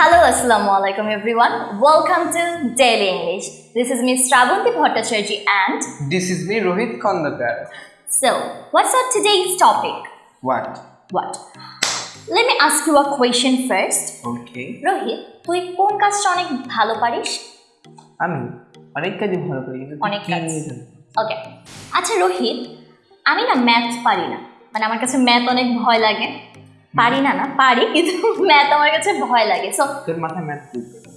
Hello, Assalamu alaikum everyone. Welcome to Daily English. This is Miss Shravanti Bhattacharjee and This is me, Rohit Kandakar. so, what's our today's topic? What? What? Let me ask you a question first. Okay. Rohit তুই কোন কাজটা অনেক ভালো পারিস আমি অনেক কাজই ভালো কিন্তু তুই অনেক কাজ। ওকে আচ্ছা রোহিত আমি না ম্যাথ পারি না মানে আমার কাছে ম্যাথ অনেক ভয় লাগে পারি না না পারি কিন্তু ম্যাথ আমার কাছে ভয় লাগে সো তোর মাথায় ম্যাথ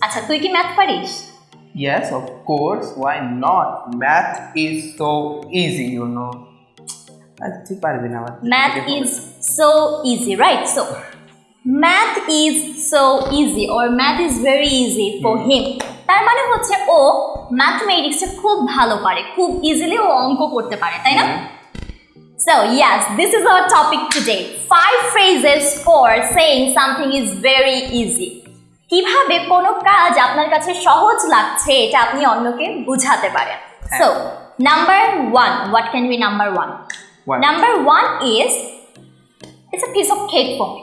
আচ্ছা তুই কি ম্যাথ পারিস Yes, of course. Why not? Math is so easy, you know. তুই পারবি না math is so easy right so math is so easy or math is very easy for him তার মানে হচ্ছে ও ম্যাথমেটিক্সে খুব ভালো পারে খুব ইজিলি ও অঙ্ক করতে পারে তাই না So, yes, this is our topic today. Five phrases for saying something is very easy. কীভাবে কোনো কাজ আপনার কাছে সহজ লাগছে এটা আপনি অন্যকে বুঝাতে পারেন। So number one what can be number one number one is it's a piece of cake for me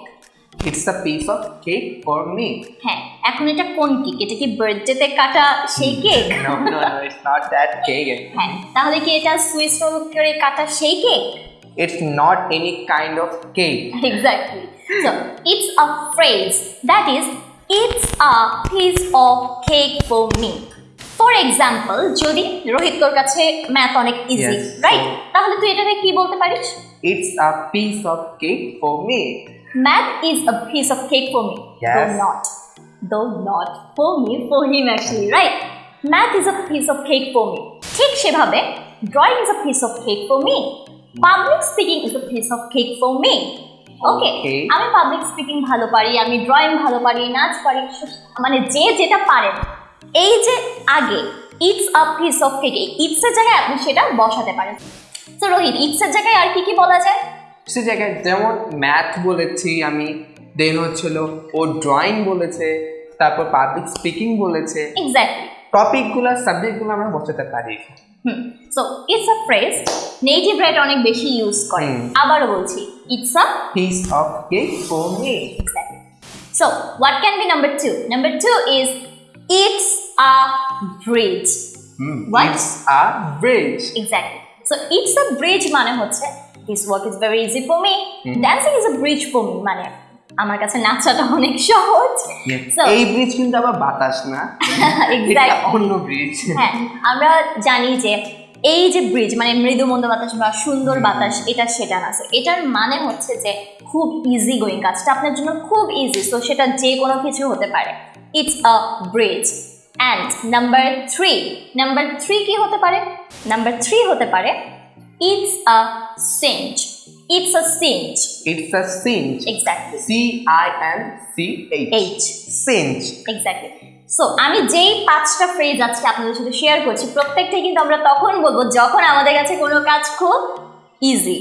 It's a piece of cake for me. হ্যাঁ এখন এটা কোন কেক এটা কি বার্থডেতে কাটা সেই cake No, no, no, it's not that cake. হ্যাঁ তাহলে কি এটা সুইস রোল করে কাটা সেই cake It's not any kind of cake. exactly. So it's a phrase that is, it's a piece of cake for me. For example যদি রোহিত তোর কাছে ম্যাথ অনেক ইজি Yes. রাইট তাহলে তুই এটাকে কি বলতে পারিস It's a piece of cake for me. Math is a piece of cake for me Yes. Do not do not for me for him actually right math is a piece of cake for me ঠিক সেভাবে drawing is a piece of cake for me public speaking is a piece of cake for me okay আমি public speaking ভালো পারি আমি drawing ভালো পারি নাচ পারি মানে যে যেটা পারেন। এই যে আগে it's a piece of cake ইটসের জায়গায় আপনি সেটা বসাতে পারেন। তো রোহিত ইটসের জায়গায় আর কি কি বলা যায়? সে জায়গায় যেমন ম্যাথ বলেছি আমি দেন হচ্ছিল ও ড্রয়িং বলেছে তারপর পাবলিক স্পিকিং বলেছে। এক্স্যাক্টলি টপিকগুলো সাবজেক্টগুলো আমরা বসাতে পারি সো ইটস আ ফ্রেজ নেটিভরা এটা অনেক বেশি ইউজ করে। আবারও বলছি it's a piece of cake for me so what can be number two number two is it's a breeze? It's a breeze exactly so it's a breeze মানে হচ্ছে this work is very easy for me dancing is a breeze for me মানে আমার কাছে নাচাটা অনেক সহজ। So, এই bridge কিন্তু আবার বাতাস না। অন্য ব্রিজ হ্যাঁ আমরা জানি যে এই যে ব্রিজ মানে মৃদু মন্দ বাতাস বা সুন্দর বাতাস এটা সেটা না। এটার মানে হচ্ছে যে খুব ইজি গোয়িং কাজটা আপনার জন্য খুব ইজি সো সেটা যে কোনো কিছু হতে পারে। It's a breeze and number three number three কি হতে পারে? নাম্বার থ্রি হতে পারে it's a cinch it's a cinch it's a cinch exactly C I N C H H cinch exactly so আমি যেই পাঁচটা ফ্রেজ আজকে আপনাদের সাথে শেয়ার করছি প্রত্যেকটাই কিন্তু আমরা তখন বলব যখন আমাদের কাছে কোনো কাজ খুব ইজি।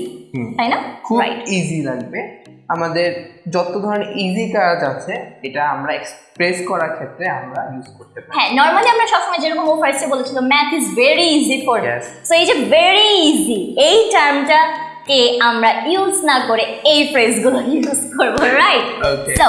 তাই না? খুব ইজি লাগবে। আমাদের যত ধরনের ইজি কাজ আছে এটা আমরা এক্সপ্রেস করার ক্ষেত্রে আমরা ইউজ করতে পারি। হ্যাঁ নর্মালি আমরা সবসময় যেরকম ও ফার্স্টে বলেছিল math is very easy for Yes. So এই যে ভেরি ইজি এই টার্মটা কে আমরা ইউজ না করে এই ফ্রেজগুলো ইউজ করব right. So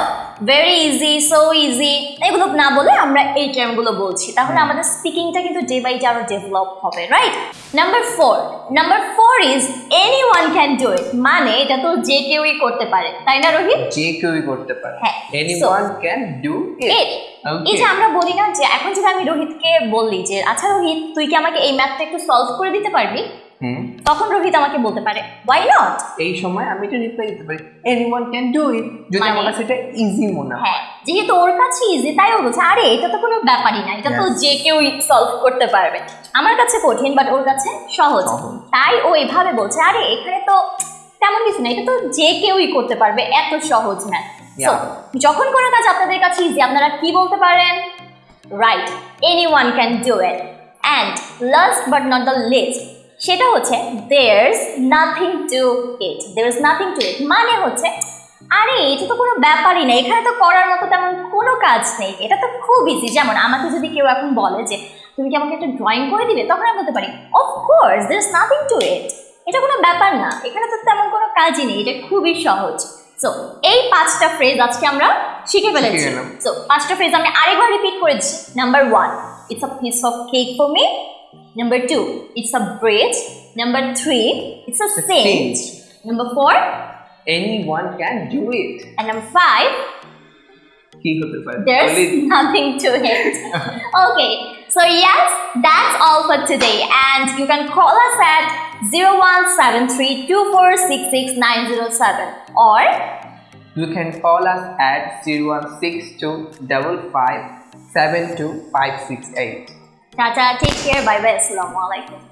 very easy so easy এগুলো না বলে আমরা এই টার্মগুলো বলছি। তাহলে আমাদের স্পিকিংটা কিন্তু ডে বাই ডে আরও ডেভেলপ হবে right number four number four is anyone can do it মানে এটা তো যে কেউই করতে পারে। তাই না রোহিত? যে কেউই করতে পারে। হ্যাঁ, এনিওয়ান ক্যান ডু ইট এই যে আমরা বলি না যে এখন যদি আমি রোহিতকে বললি যে আচ্ছা রোহিত তুই কি আমাকে এই ম্যাথটা একটু সলভ করে দিতে পারবি? তখন রোহিত আমাকে বলতে পারে ওয়াই নট এই সময় আমি এটা রিপ্লাই দিতে পারি। এনিওয়ান ক্যান ডু ইট যদি মানে- আমার কাছে এটা ইজি মনে হয়। হ্যাঁ যেহেতু ওর কাছে ইজি তাই ও বলছে আরে এটা তো কোনো ব্যাপারই না এটা তো. যে কেউই সলভ করতে পারবে। আমার কাছে কঠিন বাট ওর কাছে সহজ। তাই ও এভাবে বলছে আরে এখানে তো তেমন কিছু না এটা তো যে কেউই করতে পারবে এত সহজ Yeah. যখন কোনো কাজ আপনাদের কাছে ইজি আপনারা কি বলতে পারেন? Right anyone can do it and last but not the least সেটা হচ্ছে there's nothing to it is nothing to it মানে হচ্ছে আরে এটা তো কোনো ব্যাপারই না। এখানে তো করার মতো তেমন কোনো কাজ নেই। এটা তো খুব ইজি যেমন আমাকে যদি কেউ এখন বলে যে তুমি কি আমাকে একটা ড্রয়িং করে দিবে? তখন আমি বলতে পারি of course is nothing to it এটা কোনো ব্যাপার না। এখানে তো তেমন কোনো কাজই নেই। এটা খুবই সহজ। সো এই পাঁচটা ফ্রেজ আজকে আমরা শিখে ফেলেছি। সো পাঁচটা ফ্রেজ আমি আরেকবার রিপিট করেছি। Number one it's a piece of cake for me Number two, it's a bridge. Number three, it's a saint. Number four, anyone can do it. And number five, there's nothing to it. okay, so yes, that's all for today. And you can call us at 0173246697 or you can call us at 0162557258. Tata, take care, bye bye, assalamu alaikum.